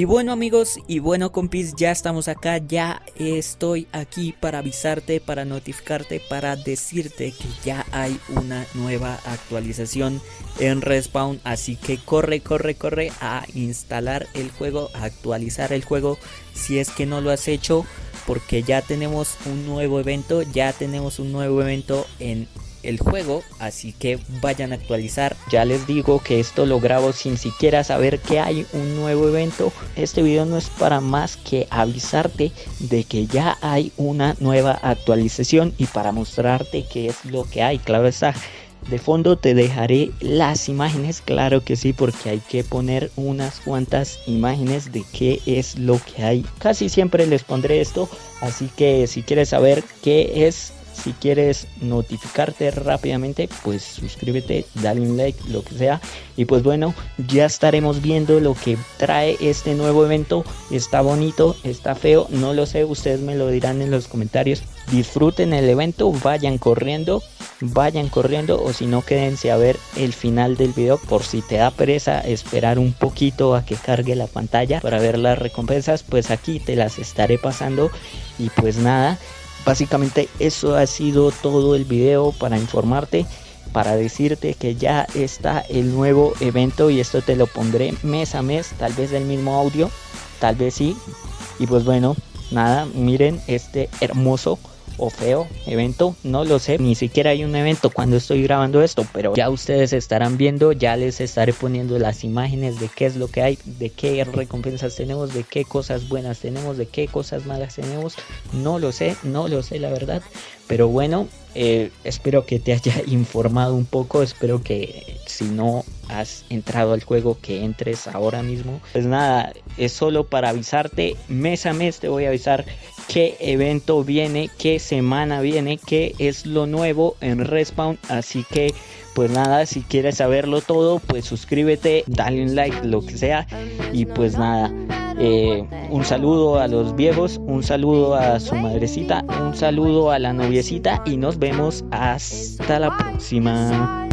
Y bueno amigos y bueno compis ya estamos acá, ya estoy aquí para avisarte, para notificarte, para decirte que ya hay una nueva actualización en Respawn. Así que corre, corre, corre a instalar el juego, a actualizar el juego si es que no lo has hecho Porque ya tenemos un nuevo evento, ya tenemos un nuevo evento en el juego, así que vayan a actualizar. Ya les digo que esto lo grabo sin siquiera saber que hay un nuevo evento. Este video no es para más que avisarte de que ya hay una nueva actualización y para mostrarte qué es lo que hay. Claro está. De fondo te dejaré las imágenes, claro que sí, porque hay que poner unas cuantas imágenes de qué es lo que hay. Casi siempre les pondré esto, así que si quieres saber qué es si quieres notificarte rápidamente, pues suscríbete, dale un like, lo que sea. Y pues bueno, ya estaremos viendo lo que trae este nuevo evento. Está bonito, está feo, no lo sé, ustedes me lo dirán en los comentarios. Disfruten el evento, vayan corriendo, vayan corriendo o si no quédense a ver el final del video por si te da pereza esperar un poquito a que cargue la pantalla para ver las recompensas, pues aquí te las estaré pasando y pues nada, Básicamente eso ha sido todo el video para informarte, para decirte que ya está el nuevo evento y esto te lo pondré mes a mes, tal vez el mismo audio, tal vez sí. Y pues bueno, nada, miren este hermoso o feo evento, no lo sé, ni siquiera hay un evento cuando estoy grabando esto, pero ya ustedes estarán viendo, ya les estaré poniendo las imágenes de qué es lo que hay, de qué recompensas tenemos, de qué cosas buenas tenemos, de qué cosas malas tenemos, no lo sé, no lo sé la verdad, pero bueno, eh, espero que te haya informado un poco, espero que si no has entrado al juego que entres ahora mismo. Pues nada, es solo para avisarte, mes a mes te voy a avisar qué evento viene, qué semana viene, qué es lo nuevo en Respawn, así que pues nada, si quieres saberlo todo, pues suscríbete, dale un like, lo que sea, y pues nada. Eh, un saludo a los viejos, un saludo a su madrecita, un saludo a la noviecita y nos vemos hasta la próxima.